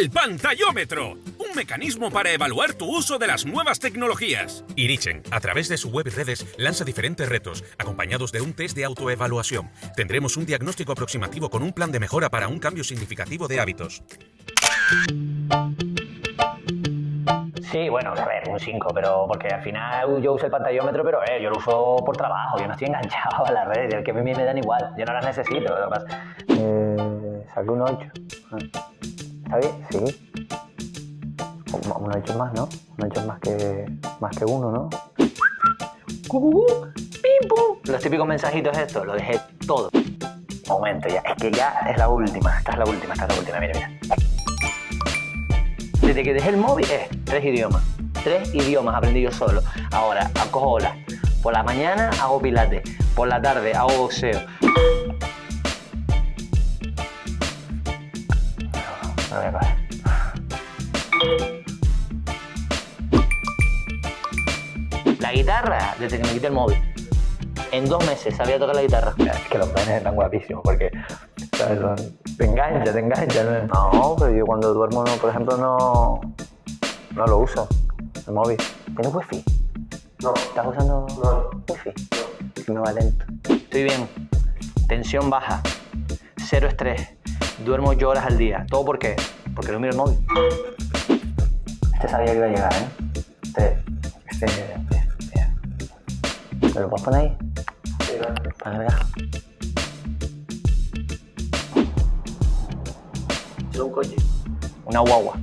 El pantallómetro, un mecanismo para evaluar tu uso de las nuevas tecnologías. Irichen, a través de su web y redes, lanza diferentes retos, acompañados de un test de autoevaluación. Tendremos un diagnóstico aproximativo con un plan de mejora para un cambio significativo de hábitos. Sí, bueno, a ver, un 5, pero porque al final yo uso el pantallómetro, pero eh, yo lo uso por trabajo, yo no estoy enganchado a las redes, que a mí me dan igual, yo no las necesito. Lo más. Eh, saqué un 8. ¿Está bien? Sí. Un 8 más, ¿no? Un 8 más que, más que uno, ¿no? Los típicos mensajitos estos, lo dejé todo. Momento, ya, es que ya es la última, esta es la última, esta es la última, mira, mira. Desde que dejé el móvil, eh, tres idiomas. Tres idiomas aprendí yo solo. Ahora, acojo olas. Por la mañana hago pilates. Por la tarde hago boxeo. Voy a coger. La guitarra, desde que me quité el móvil. En dos meses sabía tocar la guitarra. Es que los penes están guapísimos porque ¿sabes? Son- te engancha, te engancha. ¿no? No, pero yo cuando duermo, no, por ejemplo, no, no lo uso, el móvil. ¿Tienes wifi? No, ¿Estás usando wifi? Si me va lento. Estoy bien. Tensión baja. Cero estrés. Duermo ocho horas al día. ¿Todo por qué? Porque no miro el móvil. Este sabía que iba a llegar, ¿eh? Este... Este... este, este. ¿Me lo puedes poner ahí? sí. Para. Es un coche. Una guagua.